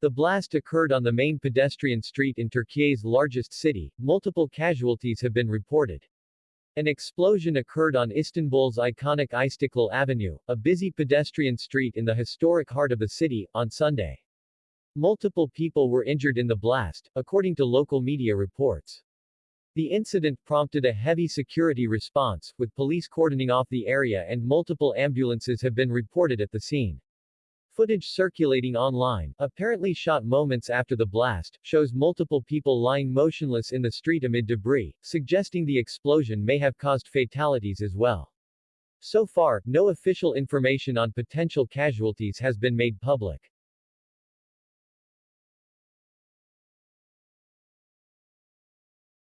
The blast occurred on the main pedestrian street in Turkey's largest city. Multiple casualties have been reported. An explosion occurred on Istanbul's iconic Istiklal Avenue, a busy pedestrian street in the historic heart of the city, on Sunday. Multiple people were injured in the blast, according to local media reports. The incident prompted a heavy security response, with police cordoning off the area and multiple ambulances have been reported at the scene. Footage circulating online, apparently shot moments after the blast, shows multiple people lying motionless in the street amid debris, suggesting the explosion may have caused fatalities as well. So far, no official information on potential casualties has been made public.